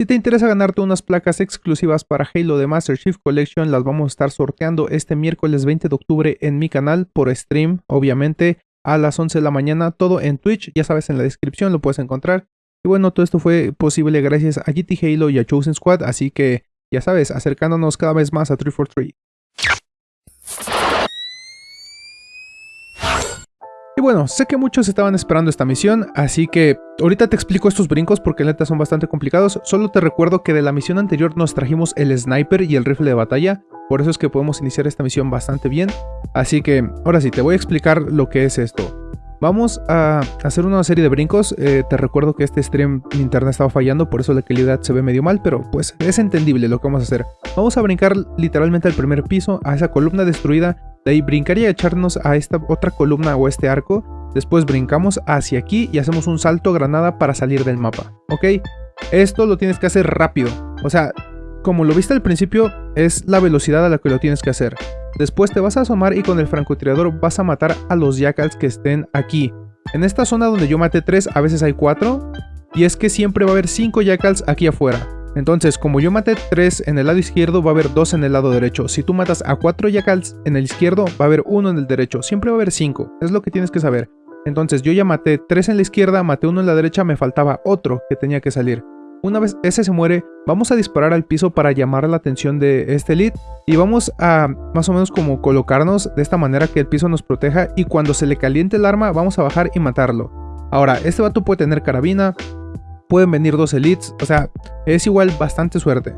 Si te interesa ganarte unas placas exclusivas para Halo de Master Chief Collection, las vamos a estar sorteando este miércoles 20 de octubre en mi canal por stream, obviamente, a las 11 de la mañana, todo en Twitch, ya sabes, en la descripción lo puedes encontrar. Y bueno, todo esto fue posible gracias a GT Halo y a Chosen Squad, así que ya sabes, acercándonos cada vez más a 343. Bueno, sé que muchos estaban esperando esta misión, así que ahorita te explico estos brincos porque neta son bastante complicados. Solo te recuerdo que de la misión anterior nos trajimos el sniper y el rifle de batalla, por eso es que podemos iniciar esta misión bastante bien. Así que, ahora sí, te voy a explicar lo que es esto. Vamos a hacer una serie de brincos. Eh, te recuerdo que este stream mi internet estaba fallando, por eso la calidad se ve medio mal, pero pues es entendible lo que vamos a hacer. Vamos a brincar literalmente al primer piso, a esa columna destruida. De ahí brincaría y echarnos a esta otra columna o este arco. Después brincamos hacia aquí y hacemos un salto granada para salir del mapa. ¿Ok? Esto lo tienes que hacer rápido. O sea, como lo viste al principio, es la velocidad a la que lo tienes que hacer. Después te vas a asomar y con el francotirador vas a matar a los jackals que estén aquí. En esta zona donde yo maté 3, a veces hay 4. Y es que siempre va a haber 5 jackals aquí afuera. Entonces, como yo maté 3 en el lado izquierdo, va a haber 2 en el lado derecho. Si tú matas a 4 jackals en el izquierdo, va a haber 1 en el derecho. Siempre va a haber 5. Es lo que tienes que saber. Entonces, yo ya maté 3 en la izquierda, maté 1 en la derecha, me faltaba otro que tenía que salir. Una vez ese se muere, vamos a disparar al piso para llamar la atención de este lead y vamos a más o menos como colocarnos de esta manera que el piso nos proteja y cuando se le caliente el arma vamos a bajar y matarlo. Ahora, este vato puede tener carabina, pueden venir dos elites, o sea, es igual bastante suerte.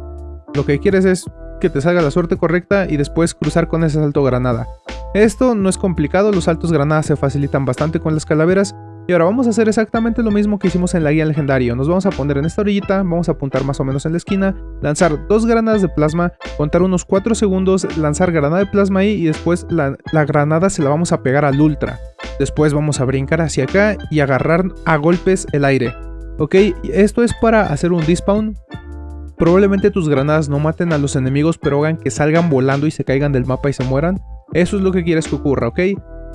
Lo que quieres es que te salga la suerte correcta y después cruzar con ese salto granada. Esto no es complicado, los saltos granadas se facilitan bastante con las calaveras y ahora vamos a hacer exactamente lo mismo que hicimos en la guía legendario. Nos vamos a poner en esta orillita, vamos a apuntar más o menos en la esquina, lanzar dos granadas de plasma, contar unos 4 segundos, lanzar granada de plasma ahí y después la, granada se la vamos a pegar al ultra. Después vamos a brincar hacia acá y agarrar a golpes el aire. Ok, esto es para hacer un despawn. Probablemente tus granadas no maten a los enemigos, pero hagan que salgan volando y se caigan del mapa y se mueran. Eso es lo que quieres que ocurra, ¿ok?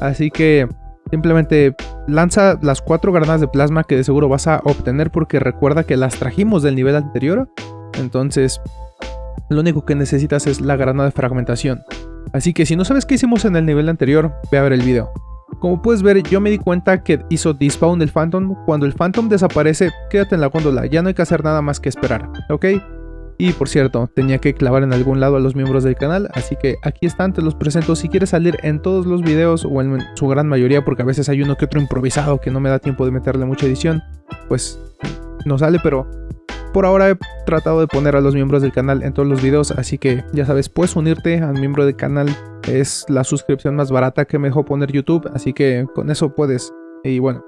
Así que Simplemente lanza las cuatro granadas de plasma que de seguro vas a obtener porque recuerda que las trajimos del nivel anterior. Entonces, lo único que necesitas es la granada de fragmentación. Así que si no sabes qué hicimos en el nivel anterior, ve a ver el video. Como puedes ver, yo me di cuenta que hizo despawn el Phantom. Cuando el Phantom desaparece, quédate en la góndola, ya no hay que hacer nada más que esperar, ¿ok? Y por cierto, tenía que clavar en algún lado a los miembros del canal, así que aquí están, te los presento. Si quieres salir en todos los videos o en su gran mayoría, porque a veces hay uno que otro improvisado que no me da tiempo de meterle mucha edición, pues no sale, pero por ahora he tratado de poner a los miembros del canal en todos los videos, así que ya sabes, puedes unirte al miembro del canal, es la suscripción más barata que me dejó poner YouTube, así que con eso puedes. Y bueno,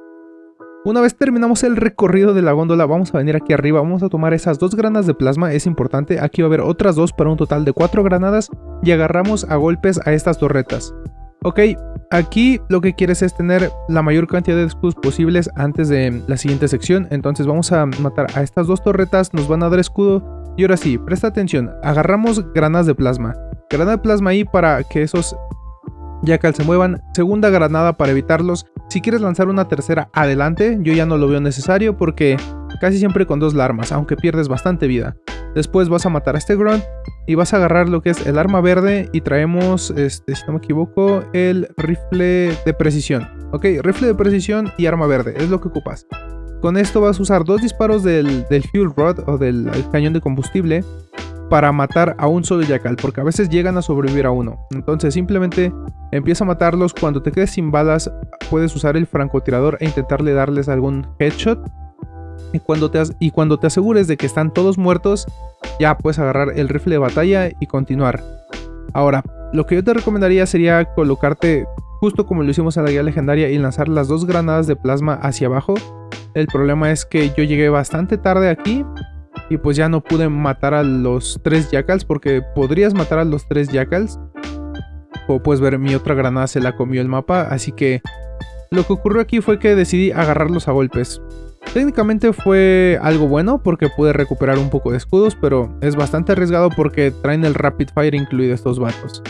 una vez terminamos el recorrido de la góndola, vamos a venir aquí arriba, vamos a tomar esas dos granadas de plasma, es importante, aquí va a haber otras dos para un total de cuatro granadas y agarramos a golpes a estas torretas. Ok, aquí lo que quieres es tener la mayor cantidad de escudos posibles antes de la siguiente sección, entonces vamos a matar a estas dos torretas, nos van a dar escudo y ahora sí, presta atención, agarramos granadas de plasma. Granada de plasma ahí para que esos Jackal se muevan, segunda granada para evitarlos. Si quieres lanzar una tercera, adelante, yo ya no lo veo necesario porque casi siempre con dos armas, aunque pierdes bastante vida. Después vas a matar a este grunt y vas a agarrar lo que es el arma verde y traemos, este, si no me equivoco, el rifle de precisión. Ok, rifle de precisión y arma verde, es lo que ocupas. Con esto vas a usar dos disparos del, del fuel rod o del cañón de combustible para matar a un solo yacal, porque a veces llegan a sobrevivir a uno. Entonces simplemente empieza a matarlos, cuando te quedes sin balas puedes usar el francotirador e intentarle darles algún headshot. Y cuando, te y cuando te asegures de que están todos muertos, ya puedes agarrar el rifle de batalla y continuar. Ahora, lo que yo te recomendaría sería colocarte justo como lo hicimos en la guía legendaria y lanzar las dos granadas de plasma hacia abajo. El problema es que yo llegué bastante tarde aquí y pues ya no pude matar a los tres jackals porque podrías matar a los tres jackals. Como puedes ver, mi otra granada se la comió el mapa, así que lo que ocurrió aquí fue que decidí agarrarlos a golpes. Técnicamente fue algo bueno porque pude recuperar un poco de escudos, pero es bastante arriesgado porque traen el Rapid Fire incluido estos vatos.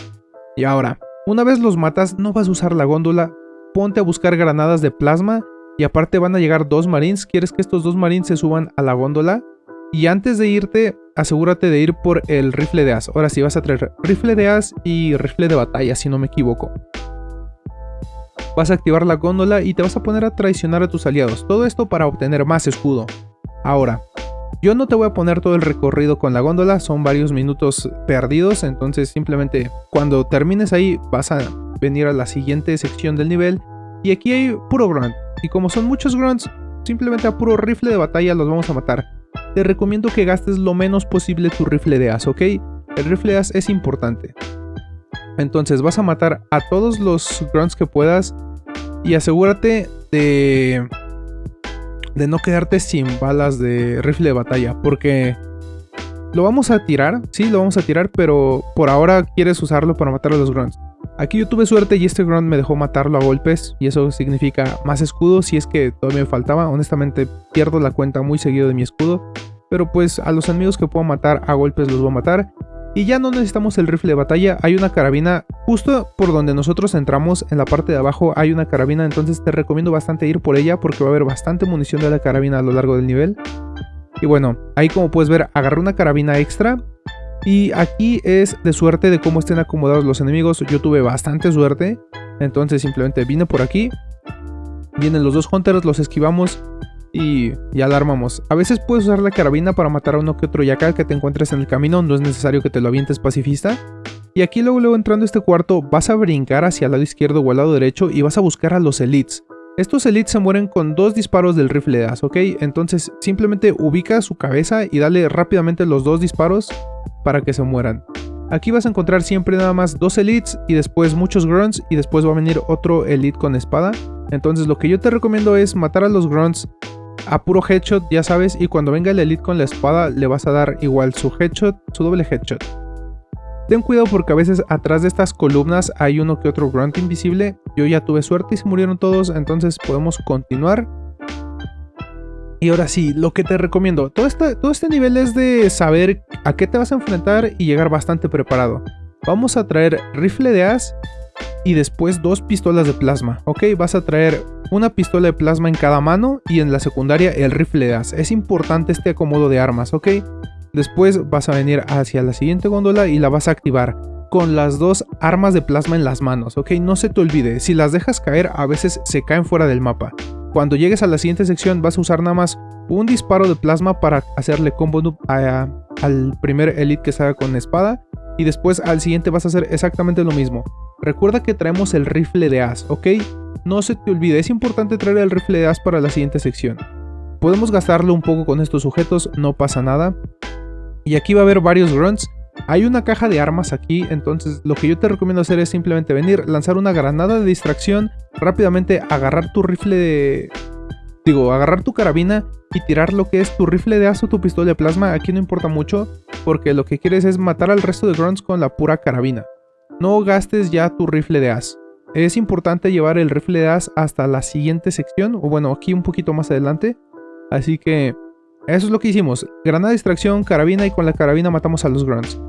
Y ahora, una vez los matas, no vas a usar la góndola, ponte a buscar granadas de plasma y aparte van a llegar dos marines. ¿Quieres que estos dos marines se suban a la góndola? Y antes de irte, asegúrate de ir por el rifle de as. Ahora sí vas a traer rifle de as y rifle de batalla, si no me equivoco. Vas a activar la góndola y te vas a poner a traicionar a tus aliados. Todo esto para obtener más escudo. Ahora, yo no te voy a poner todo el recorrido con la góndola, son varios minutos perdidos, entonces simplemente cuando termines ahí vas a venir a la siguiente sección del nivel y aquí hay puro grunt. Y como son muchos grunts, simplemente a puro rifle de batalla los vamos a matar. Te recomiendo que gastes lo menos posible tu rifle de as, ¿ok? El rifle de as es importante. Entonces vas a matar a todos los grunts que puedas y asegúrate de de no quedarte sin balas de rifle de batalla, porque lo vamos a tirar, sí, lo vamos a tirar, pero por ahora quieres usarlo para matar a los grunts. Aquí yo tuve suerte y este grunt me dejó matarlo a golpes y eso significa más escudo si es que todavía me faltaba. Honestamente pierdo la cuenta muy seguido de mi escudo, pero pues a los enemigos que puedo matar a golpes los voy a matar. Y ya no necesitamos el rifle de batalla, hay una carabina justo por donde nosotros entramos, en la parte de abajo hay una carabina, entonces te recomiendo bastante ir por ella porque va a haber bastante munición de la carabina a lo largo del nivel. Y bueno, ahí como puedes ver agarré una carabina extra y aquí es de suerte de cómo estén acomodados los enemigos, yo tuve bastante suerte, entonces simplemente vine por aquí, vienen los dos hunters, los esquivamos y ya la armamos. A veces puedes usar la carabina para matar a uno que otro yakal que te encuentres en el camino, no es necesario que te lo avientes pacifista. Y aquí luego, luego entrando a este cuarto vas a brincar hacia el lado izquierdo o al lado derecho y vas a buscar a los elites. Estos elites se mueren con dos disparos del rifle de as, ¿ok? Entonces simplemente ubica su cabeza y dale rápidamente los dos disparos para que se mueran. Aquí vas a encontrar siempre nada más dos elites y después muchos grunts y después va a venir otro elite con espada. Entonces lo que yo te recomiendo es matar a los grunts a puro headshot, ya sabes, y cuando venga el elite con la espada le vas a dar igual su headshot, su doble headshot. Ten cuidado porque a veces atrás de estas columnas hay uno que otro grunt invisible. Yo ya tuve suerte y se murieron todos, entonces podemos continuar. Y ahora sí, lo que te recomiendo, todo este, todo este nivel es de saber a qué te vas a enfrentar y llegar bastante preparado. Vamos a traer rifle de as y después dos pistolas de plasma, ¿ok? Vas a traer una pistola de plasma en cada mano y en la secundaria el rifle de as. Es importante este acomodo de armas, ¿ok? Después vas a venir hacia la siguiente góndola y la vas a activar con las dos armas de plasma en las manos, ¿ok? No se te olvide, si las dejas caer a veces se caen fuera del mapa. Cuando llegues a la siguiente sección vas a usar nada más un disparo de plasma para hacerle combo al primer elite que salga con espada y después al siguiente vas a hacer exactamente lo mismo. Recuerda que traemos el rifle de as, ¿ok? No se te olvide, es importante traer el rifle de as para la siguiente sección. Podemos gastarlo un poco con estos sujetos, no pasa nada. Y aquí va a haber varios grunts. Hay una caja de armas aquí, entonces lo que yo te recomiendo hacer es simplemente venir, lanzar una granada de distracción, rápidamente agarrar tu rifle de... Digo, agarrar tu carabina y tirar lo que es tu rifle de as o tu pistola de plasma, aquí no importa mucho, porque lo que quieres es matar al resto de grunts con la pura carabina no gastes ya tu rifle de as. Es importante llevar el rifle de as hasta la siguiente sección, o bueno, aquí un poquito más adelante. Así que eso es lo que hicimos. Granada de distracción, carabina y con la carabina matamos a los grunts.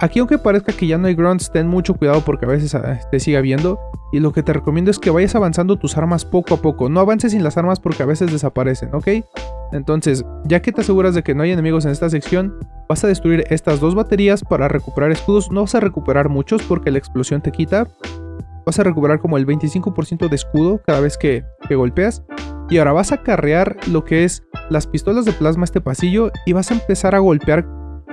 Aquí aunque parezca que ya no hay grunts, ten mucho cuidado porque a veces ah, te siga viendo. Y lo que te recomiendo es que vayas avanzando tus armas poco a poco. No avances sin las armas porque a veces desaparecen, ¿ok? Entonces, ya que te aseguras de que no hay enemigos en esta sección, vas a destruir estas dos baterías para recuperar escudos. No vas a recuperar muchos porque la explosión te quita. Vas a recuperar como el 25% de escudo cada vez que, que golpeas. Y ahora vas a carrear lo que es las pistolas de plasma a este pasillo y vas a empezar a golpear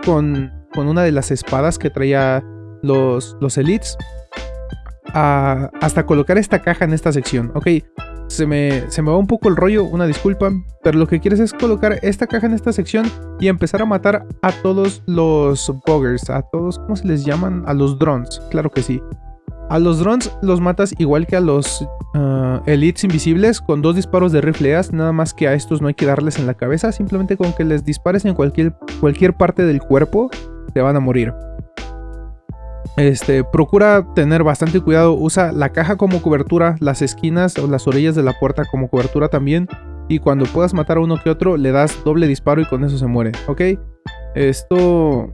con con una de las espadas que traía los, los elites hasta colocar esta caja en esta sección. Ok, se me, se me va un poco el rollo, una disculpa, pero lo que quieres es colocar esta caja en esta sección y empezar a matar a todos los buggers, a todos, ¿cómo se les llaman? A los drones, claro que sí. A los drones los matas igual que a los uh, elites invisibles con dos disparos de rifleas, nada más que a estos no hay que darles en la cabeza, simplemente con que les dispares en cualquier, cualquier parte del cuerpo te van a morir. Este, procura tener bastante cuidado, usa la caja como cobertura, las esquinas o las orillas de la puerta como cobertura también. Y cuando puedas matar a uno que otro, le das doble disparo y con eso se muere, ¿ok? Esto,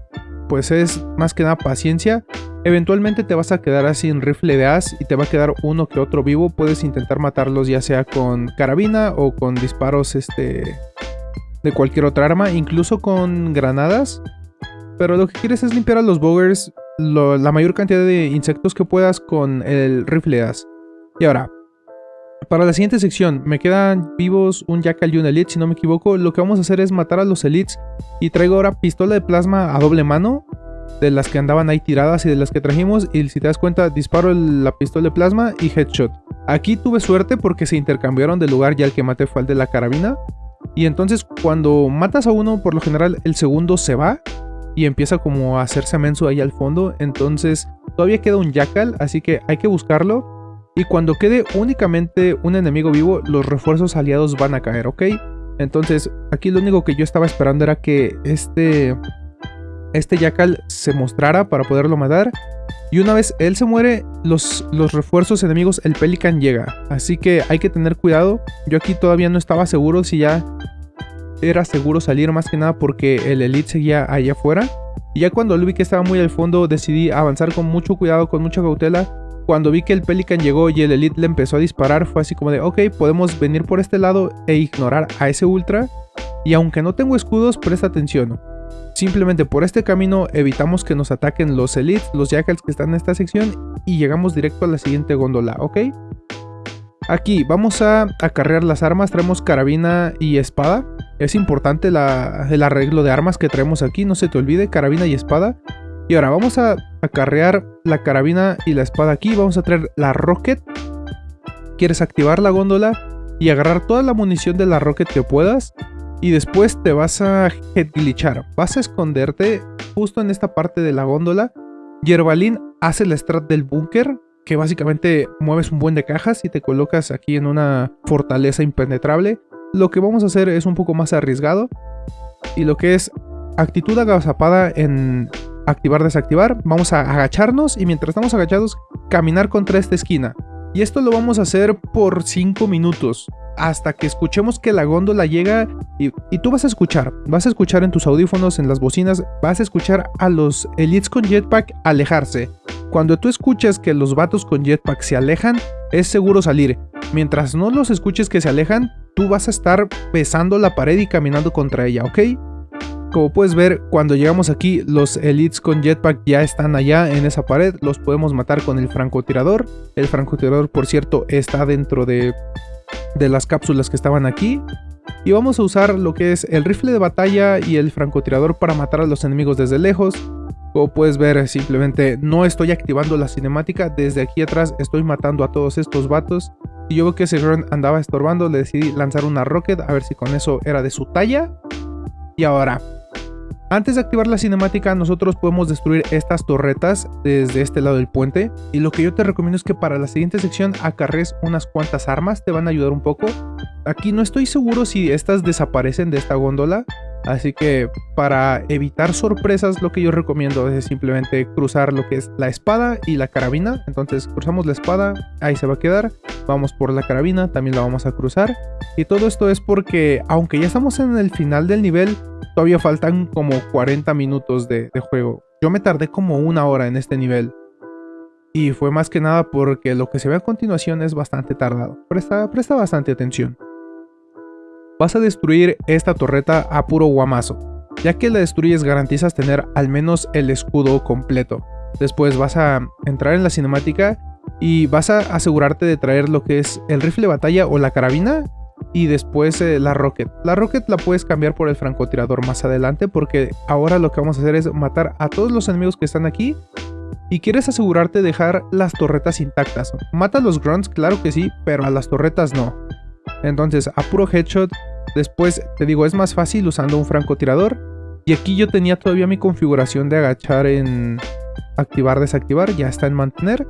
pues es más que nada paciencia. Eventualmente te vas a quedar sin rifle de as y te va a quedar uno que otro vivo. Puedes intentar matarlos ya sea con carabina o con disparos este, de cualquier otra arma, incluso con granadas. Pero lo que quieres es limpiar a los boggers la mayor cantidad de insectos que puedas con el rifle as. Y ahora, para la siguiente sección, me quedan vivos un Jackal y un Elite, si no me equivoco. Lo que vamos a hacer es matar a los Elites. Y traigo ahora pistola de plasma a doble mano. De las que andaban ahí tiradas y de las que trajimos. Y si te das cuenta, disparo la pistola de plasma y headshot. Aquí tuve suerte porque se intercambiaron de lugar. Ya el que maté fue el de la carabina. Y entonces cuando matas a uno, por lo general el segundo se va. Y empieza como a hacerse menso ahí al fondo. Entonces todavía queda un Jackal, así que hay que buscarlo. Y cuando quede únicamente un enemigo vivo, los refuerzos aliados van a caer, ¿ok? Entonces, aquí lo único que yo estaba esperando era que este, este Jackal se mostrara para poderlo matar. Y una vez él se muere, los, los refuerzos enemigos, el Pelican llega. Así que hay que tener cuidado. Yo aquí todavía no estaba seguro si ya era seguro salir más que nada porque el Elite seguía allá afuera. Y ya cuando vi que estaba muy al fondo, decidí avanzar con mucho cuidado, con mucha cautela cuando vi que el Pelican llegó y el Elite le empezó a disparar, fue así como de, ok, podemos venir por este lado e ignorar a ese Ultra. Y aunque no tengo escudos, presta atención. Simplemente por este camino evitamos que nos ataquen los Elites, los Jackals que están en esta sección y llegamos directo a la siguiente góndola, ¿ok? Aquí vamos a acarrear las armas, traemos carabina y espada. Es importante el arreglo de armas que traemos aquí, no se te olvide, carabina y espada. Y ahora vamos a acarrear la carabina y la espada aquí. Vamos a traer la rocket. Quieres activar la góndola y agarrar toda la munición de la rocket que puedas. Y después te vas a glitchar. Vas a esconderte justo en esta parte de la góndola. Yerbalín hace la strat del búnker. Que básicamente mueves un buen de cajas y te colocas aquí en una fortaleza impenetrable. Lo que vamos a hacer es un poco más arriesgado. Y lo que es actitud agazapada en activar, desactivar, vamos a agacharnos y mientras estamos agachados, caminar contra esta esquina. Y esto lo vamos a hacer por 5 minutos, hasta que escuchemos que la góndola llega y, tú vas a escuchar, vas a escuchar en tus audífonos, en las bocinas, vas a escuchar a los elites con jetpack alejarse. Cuando tú escuches que los vatos con jetpack se alejan, es seguro salir. Mientras no los escuches que se alejan, tú vas a estar besando la pared y caminando contra ella, ¿ok? Como puedes ver, cuando llegamos aquí, los elites con jetpack ya están allá en esa pared. Los podemos matar con el francotirador. El francotirador, por cierto, está dentro de, de las cápsulas que estaban aquí. Y vamos a usar lo que es el rifle de batalla y el francotirador para matar a los enemigos desde lejos. Como puedes ver, simplemente no estoy activando la cinemática. Desde aquí atrás estoy matando a todos estos vatos. Y yo veo que ese run andaba estorbando, le decidí lanzar una rocket a ver si con eso era de su talla. Y ahora, antes de activar la cinemática, nosotros podemos destruir estas torretas desde este lado del puente. Y lo que yo te recomiendo es que para la siguiente sección acarres unas cuantas armas, te van a ayudar un poco. Aquí no estoy seguro si estas desaparecen de esta góndola, Así que para evitar sorpresas lo que yo recomiendo es simplemente cruzar lo que es la espada y la carabina. Entonces cruzamos la espada, ahí se va a quedar. Vamos por la carabina, también la vamos a cruzar. Y todo esto es porque aunque ya estamos en el final del nivel, todavía faltan como 40 minutos de, juego. Yo me tardé como una hora en este nivel. Y fue más que nada porque lo que se ve a continuación es bastante tardado. Presta, presta bastante atención. Vas a destruir esta torreta a puro guamazo. Ya que la destruyes garantizas tener al menos el escudo completo. Después vas a entrar en la cinemática y vas a asegurarte de traer lo que es el rifle batalla o la carabina y después eh, la rocket. La rocket la puedes cambiar por el francotirador más adelante porque ahora lo que vamos a hacer es matar a todos los enemigos que están aquí y quieres asegurarte de dejar las torretas intactas. Mata a los grunts, claro que sí, pero a las torretas no. Entonces a puro headshot, después te digo es más fácil usando un francotirador y aquí yo tenía todavía mi configuración de agachar en activar, desactivar, ya está en mantener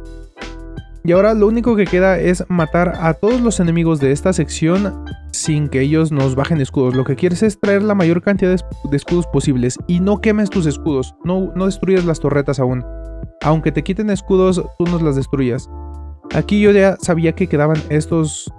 y ahora lo único que queda es matar a todos los enemigos de esta sección sin que ellos nos bajen escudos. Lo que quieres es traer la mayor cantidad de escudos posibles y no quemes tus escudos, no, no destruyas las torretas aún. Aunque te quiten escudos, tú nos las destruyas. Aquí yo ya sabía que quedaban estos,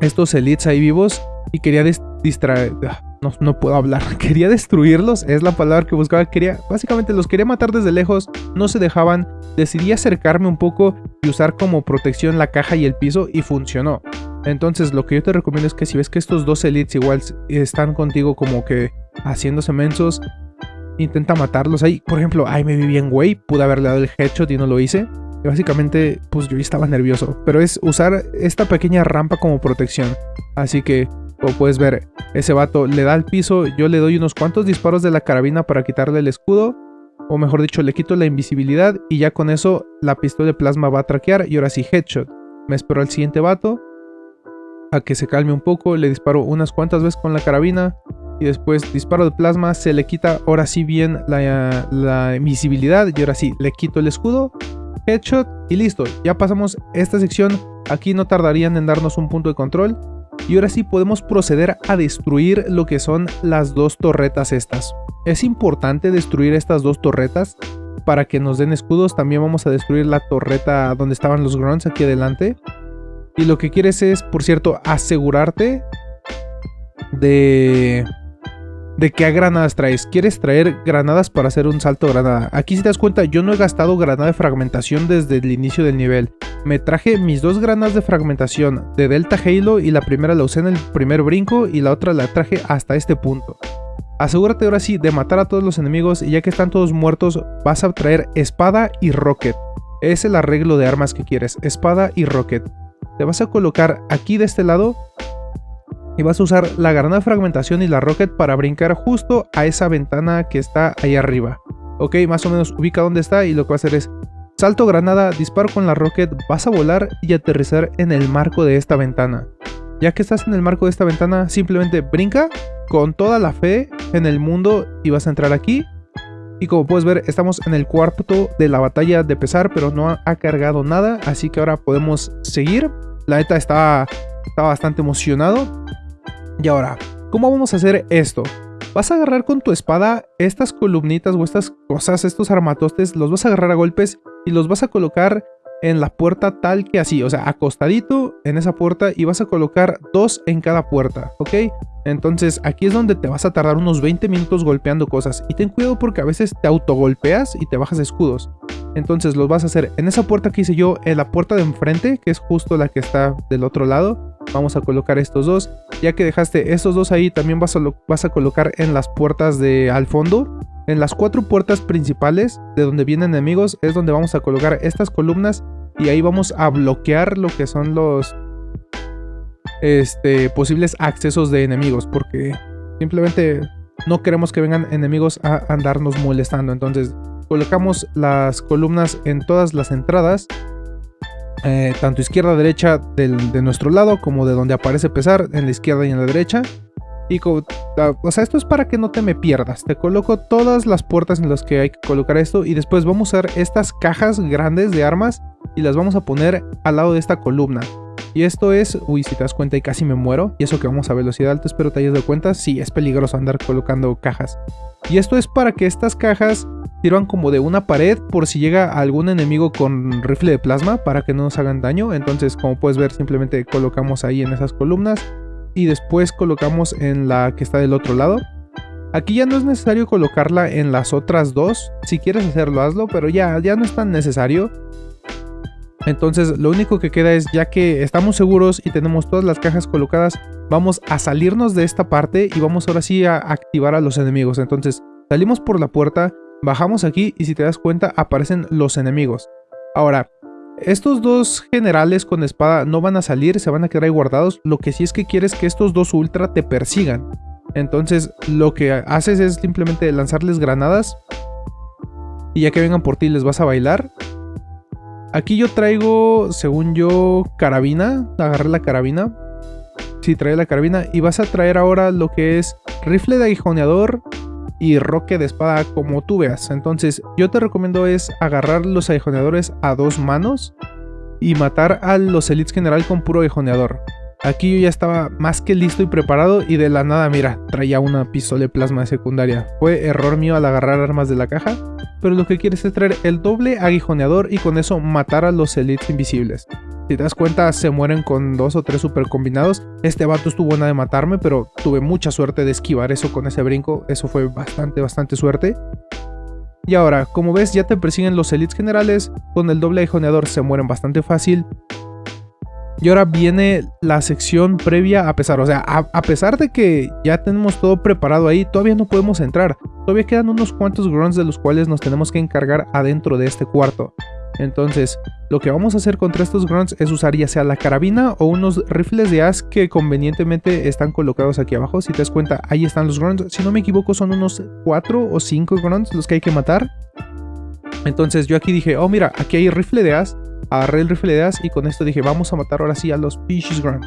estos elites ahí vivos y quería distraer... No, no, puedo hablar. Quería destruirlos, es la palabra que buscaba. Quería, básicamente los quería matar desde lejos, no se dejaban. Decidí acercarme un poco y usar como protección la caja y el piso y funcionó. Entonces lo que yo te recomiendo es que si ves que estos dos elites igual están contigo como que haciéndose mensos, intenta matarlos ahí. Por ejemplo, ahí me vi bien güey, pude haberle dado el headshot y no lo hice. Y básicamente, pues yo estaba nervioso. Pero es usar esta pequeña rampa como protección. Así que, como puedes ver, ese vato le da al piso, yo le doy unos cuantos disparos de la carabina para quitarle el escudo. O mejor dicho, le quito la invisibilidad y ya con eso la pistola de plasma va a traquear y ahora sí headshot. Me espero al siguiente vato a que se calme un poco, le disparo unas cuantas veces con la carabina y después disparo de plasma, se le quita ahora sí bien la, la invisibilidad y ahora sí le quito el escudo, headshot y listo, ya pasamos esta sección, aquí no tardarían en darnos un punto de control y ahora sí podemos proceder a destruir lo que son las dos torretas estas. Es importante destruir estas dos torretas para que nos den escudos, también vamos a destruir la torreta donde estaban los grunts aquí adelante y lo que quieres es, por cierto, asegurarte de, de qué granadas traes. Quieres traer granadas para hacer un salto granada. Aquí si te das cuenta, yo no he gastado granada de fragmentación desde el inicio del nivel. Me traje mis dos granadas de fragmentación de Delta Halo y la primera la usé en el primer brinco y la otra la traje hasta este punto. Asegúrate ahora sí de matar a todos los enemigos y ya que están todos muertos vas a traer espada y rocket. Es el arreglo de armas que quieres, espada y rocket te vas a colocar aquí de este lado y vas a usar la granada fragmentación y la rocket para brincar justo a esa ventana que está ahí arriba. Ok, más o menos ubica dónde está y lo que va a hacer es salto granada, disparo con la rocket, vas a volar y aterrizar en el marco de esta ventana. Ya que estás en el marco de esta ventana, simplemente brinca con toda la fe en el mundo y vas a entrar aquí y como puedes ver, estamos en el cuarto de la batalla de pesar, pero no ha, cargado nada. Así que ahora podemos seguir. La neta está, está bastante emocionado. Y ahora, ¿cómo vamos a hacer esto? Vas a agarrar con tu espada estas columnitas o estas cosas, estos armatostes, los vas a agarrar a golpes y los vas a colocar en la puerta tal que así, o sea, acostadito en esa puerta y vas a colocar dos en cada puerta, ¿ok? Entonces aquí es donde te vas a tardar unos 20 minutos golpeando cosas. Y ten cuidado porque a veces te autogolpeas y te bajas escudos. Entonces los vas a hacer en esa puerta que hice yo, en la puerta de enfrente, que es justo la que está del otro lado. Vamos a colocar estos dos. Ya que dejaste estos dos ahí, también vas a, vas a colocar en las puertas de al fondo. En las cuatro puertas principales de donde vienen enemigos es donde vamos a colocar estas columnas. Y ahí vamos a bloquear lo que son los, este, posibles accesos de enemigos, porque simplemente no queremos que vengan enemigos a andarnos molestando. Entonces colocamos las columnas en todas las entradas, eh, tanto izquierda derecha de nuestro lado como de donde aparece pesar, en la izquierda y en la derecha. Y o sea, esto es para que no te me pierdas. Te coloco todas las puertas en las que hay que colocar esto y después vamos a usar estas cajas grandes de armas y las vamos a poner al lado de esta columna. Y esto es, uy, si te das cuenta y casi me muero. Y eso que vamos a velocidad alta, espero te hayas dado cuenta. Sí, es peligroso andar colocando cajas. Y esto es para que estas cajas sirvan como de una pared por si llega algún enemigo con rifle de plasma para que no nos hagan daño. Entonces, como puedes ver, simplemente colocamos ahí en esas columnas. Y después colocamos en la que está del otro lado. Aquí ya no es necesario colocarla en las otras dos. Si quieres hacerlo, hazlo, pero ya, ya no es tan necesario. Entonces lo único que queda es ya que estamos seguros y tenemos todas las cajas colocadas, vamos a salirnos de esta parte y vamos ahora sí a activar a los enemigos. Entonces salimos por la puerta, bajamos aquí y si te das cuenta aparecen los enemigos. Ahora, estos dos generales con espada no van a salir, se van a quedar ahí guardados. Lo que sí es que quieres que estos dos ultra te persigan. Entonces lo que haces es simplemente lanzarles granadas. Y ya que vengan por ti les vas a bailar. Aquí yo traigo, según yo, carabina. Agarré la carabina. Sí, trae la carabina. Y vas a traer ahora lo que es rifle de aguijoneador y roque de espada como tú veas. Entonces yo te recomiendo es agarrar los aguijoneadores a dos manos y matar a los elites general con puro aguijoneador. Aquí yo ya estaba más que listo y preparado y de la nada, mira, traía una pistola de plasma de secundaria. Fue error mío al agarrar armas de la caja, pero lo que quieres es traer el doble aguijoneador y con eso matar a los elites invisibles. Si te das cuenta, se mueren con dos o tres super combinados. Este vato estuvo nada de matarme, pero tuve mucha suerte de esquivar eso con ese brinco. Eso fue bastante, bastante suerte. Y ahora, como ves, ya te persiguen los elites generales. Con el doble aguijoneador se mueren bastante fácil. Y ahora viene la sección previa a pesar. O sea, a, pesar de que ya tenemos todo preparado ahí, todavía no podemos entrar. Todavía quedan unos cuantos grunts de los cuales nos tenemos que encargar adentro de este cuarto. Entonces, lo que vamos a hacer contra estos grunts es usar ya sea la carabina o unos rifles de as que convenientemente están colocados aquí abajo. Si te das cuenta, ahí están los grunts. Si no me equivoco, son unos 4 o 5 grunts los que hay que matar. Entonces yo aquí dije, oh mira, aquí hay rifle de as agarré el rifle de as y con esto dije, vamos a matar ahora sí a los Pishes Grunt.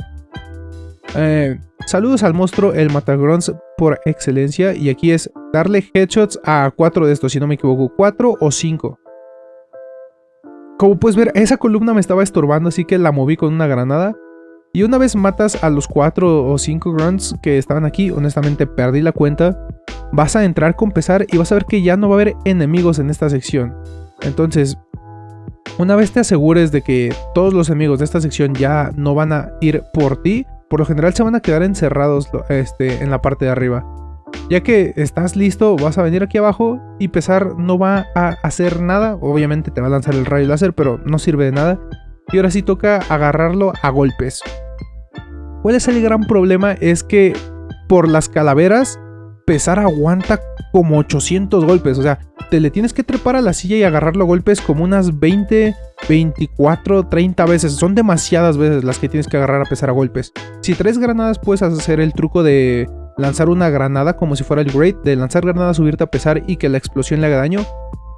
Eh, saludos al monstruo, el Matagrons por excelencia. Y aquí es darle headshots a cuatro de estos, si no me equivoco. Cuatro o cinco. Como puedes ver, esa columna me estaba estorbando, así que la moví con una granada. Y una vez matas a los cuatro o cinco grunts que estaban aquí, honestamente perdí la cuenta. Vas a entrar con pesar y vas a ver que ya no va a haber enemigos en esta sección. Entonces, una vez te asegures de que todos los enemigos de esta sección ya no van a ir por ti, por lo general se van a quedar encerrados este, en la parte de arriba. Ya que estás listo, vas a venir aquí abajo y pesar no va a hacer nada. Obviamente te va a lanzar el rayo láser, pero no sirve de nada. Y ahora sí toca agarrarlo a golpes. ¿Cuál es el gran problema? Es que por las calaveras, pesar aguanta como 800 golpes. O sea, te le tienes que trepar a la silla y agarrarlo a golpes como unas 20, 24, 30 veces. Son demasiadas veces las que tienes que agarrar a pesar a golpes. Si traes granadas puedes hacer el truco de lanzar una granada como si fuera el Great. De lanzar granadas, subirte a pesar y que la explosión le haga daño.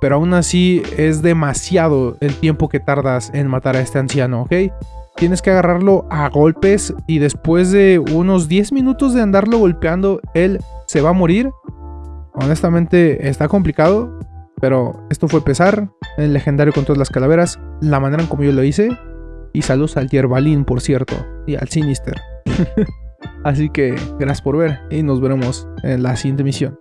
Pero aún así es demasiado el tiempo que tardas en matar a este anciano, ¿ok? Tienes que agarrarlo a golpes y después de unos 10 minutos de andarlo golpeando, él se va a morir Honestamente está complicado, pero esto fue pesar, el legendario con todas las calaveras, la manera en como yo lo hice. Y saludos al Yerbalín, por cierto, y al Sinister. Así que gracias por ver y nos veremos en la siguiente misión.